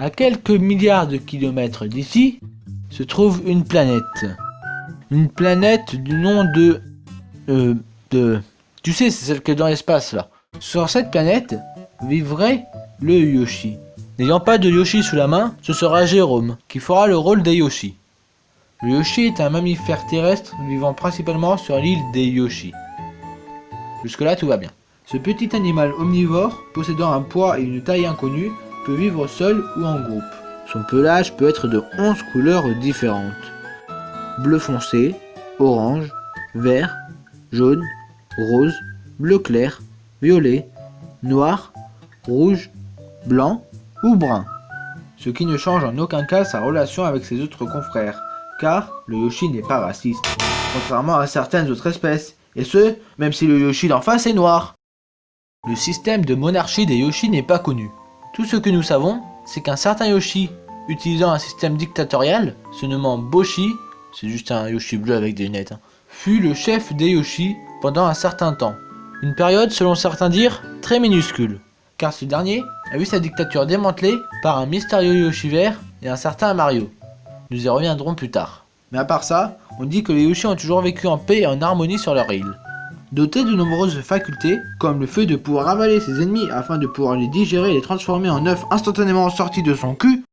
À quelques milliards de kilomètres d'ici, se trouve une planète. Une planète du nom de... Euh, de... Tu sais, c'est celle qui est dans l'espace, là. Sur cette planète, vivrait le Yoshi. N'ayant pas de Yoshi sous la main, ce sera Jérôme, qui fera le rôle des Yoshi. Le Yoshi est un mammifère terrestre vivant principalement sur l'île des Yoshi. Jusque là tout va bien. Ce petit animal omnivore, possédant un poids et une taille inconnus, vivre seul ou en groupe. Son pelage peut être de 11 couleurs différentes. Bleu foncé, orange, vert, jaune, rose, bleu clair, violet, noir, rouge, blanc ou brun. Ce qui ne change en aucun cas sa relation avec ses autres confrères, car le Yoshi n'est pas raciste, contrairement à certaines autres espèces, et ce, même si le Yoshi d'en face est noir. Le système de monarchie des Yoshi n'est pas connu. Tout ce que nous savons, c'est qu'un certain Yoshi, utilisant un système dictatorial, se nommant Boshi, c'est juste un Yoshi bleu avec des lunettes, hein, fut le chef des Yoshi pendant un certain temps. Une période, selon certains dires, très minuscule, car ce dernier a vu sa dictature démantelée par un mystérieux Yoshi vert et un certain Mario. Nous y reviendrons plus tard. Mais à part ça, on dit que les Yoshi ont toujours vécu en paix et en harmonie sur leur île. Dotés de nombreuses facultés, comme le fait de pouvoir avaler ses ennemis afin de pouvoir les digérer et les transformer en œufs instantanément sortis de son cul,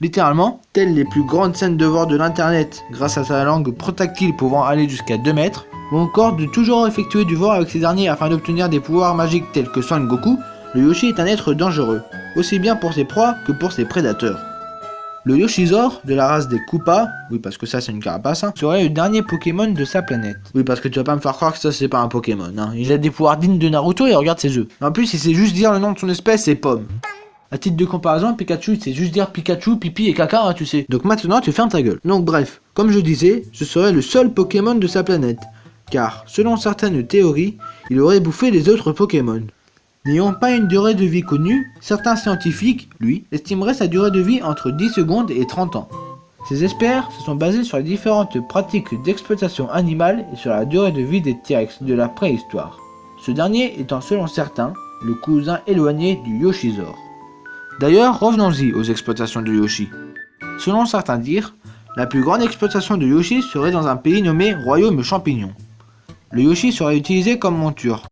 littéralement, telles les plus grandes scènes de voir de l'internet grâce à sa langue protactile pouvant aller jusqu'à 2 mètres, ou encore de toujours effectuer du voir avec ces derniers afin d'obtenir des pouvoirs magiques tels que Son Goku, le Yoshi est un être dangereux, aussi bien pour ses proies que pour ses prédateurs. Le Yoshizor, de la race des Koopas, oui parce que ça c'est une carapace, hein, serait le dernier Pokémon de sa planète. Oui parce que tu vas pas me faire croire que ça c'est pas un Pokémon, hein. il a des pouvoirs dignes de Naruto et regarde ses œufs. En plus il sait juste dire le nom de son espèce, c'est Pomme. A titre de comparaison, Pikachu, sait juste dire Pikachu, pipi et caca, hein, tu sais. Donc maintenant, tu fermes ta gueule. Donc bref, comme je disais, ce serait le seul Pokémon de sa planète. Car, selon certaines théories, il aurait bouffé les autres Pokémon. N'ayant pas une durée de vie connue, certains scientifiques, lui, estimeraient sa durée de vie entre 10 secondes et 30 ans. Ces experts se sont basés sur les différentes pratiques d'exploitation animale et sur la durée de vie des T-Rex de la préhistoire. Ce dernier étant selon certains, le cousin éloigné du Yoshizor. D'ailleurs, revenons-y aux exploitations de Yoshi. Selon certains dires, la plus grande exploitation de Yoshi serait dans un pays nommé Royaume Champignon. Le Yoshi serait utilisé comme monture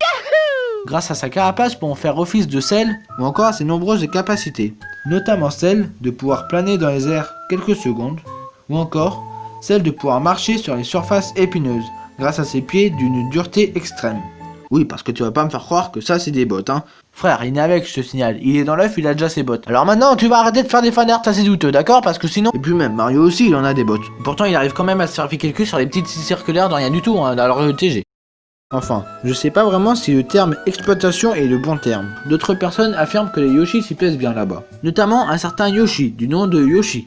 grâce à sa carapace pour en faire office de sel ou encore à ses nombreuses capacités, notamment celle de pouvoir planer dans les airs quelques secondes ou encore celle de pouvoir marcher sur les surfaces épineuses grâce à ses pieds d'une dureté extrême. Oui, parce que tu vas pas me faire croire que ça c'est des bottes, hein. Frère, il est avec, je te signale. Il est dans l'œuf, il a déjà ses bottes. Alors maintenant, tu vas arrêter de faire des fanarts assez douteux, d'accord? Parce que sinon... Et puis même, Mario aussi, il en a des bottes. Pourtant, il arrive quand même à se faire piquer le cul sur les petites circulaires de rien du tout, hein, alors le TG. Enfin, je sais pas vraiment si le terme exploitation est le bon terme. D'autres personnes affirment que les Yoshi s'y plaisent bien là-bas. Notamment un certain Yoshi, du nom de Yoshi.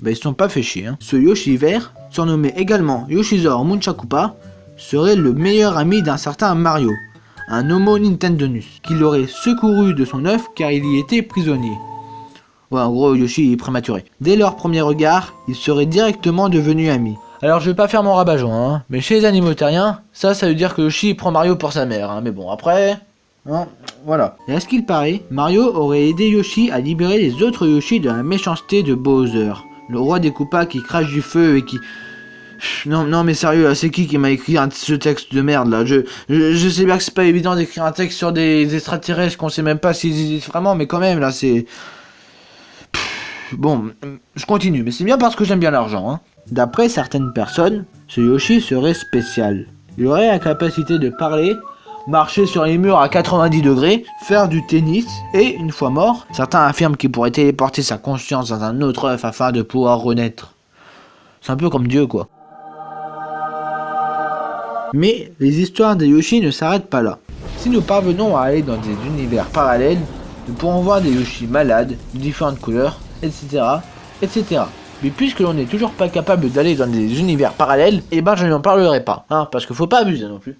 Bah ils sont pas fait chier hein. Ce Yoshi vert, surnommé également Yoshizor Munchakupa, serait le meilleur ami d'un certain Mario, un Homo Nintendonus, qui l'aurait secouru de son œuf car il y était prisonnier. Ouais, en gros, Yoshi est prématuré. Dès leur premier regard, ils seraient directement devenus amis. Alors je vais pas faire mon rabat hein, mais chez les animaux terriens, ça, ça veut dire que Yoshi prend Mario pour sa mère, hein, mais bon, après... Hein, voilà. Et à ce qu'il paraît, Mario aurait aidé Yoshi à libérer les autres Yoshi de la méchanceté de Bowser, le roi des Koopas qui crache du feu et qui... Non, non mais sérieux, c'est qui qui m'a écrit ce texte de merde là? Je, je, sais bien que c'est pas évident d'écrire un texte sur des, extraterrestres qu'on sait même pas s'ils existent vraiment, mais quand même là c'est... Bon, je continue, mais c'est bien parce que j'aime bien l'argent. Hein. D'après certaines personnes, ce Yoshi serait spécial. Il aurait la capacité de parler, marcher sur les murs à 90 degrés, faire du tennis, et une fois mort, certains affirment qu'il pourrait téléporter sa conscience dans un autre œuf afin de pouvoir renaître. C'est un peu comme Dieu quoi. Mais les histoires des Yoshi ne s'arrêtent pas là. Si nous parvenons à aller dans des univers parallèles, nous pourrons voir des Yoshi malades, de différentes couleurs, etc. etc. Mais puisque l'on n'est toujours pas capable d'aller dans des univers parallèles, eh ben je n'en parlerai pas, hein, parce qu'il faut pas abuser non plus.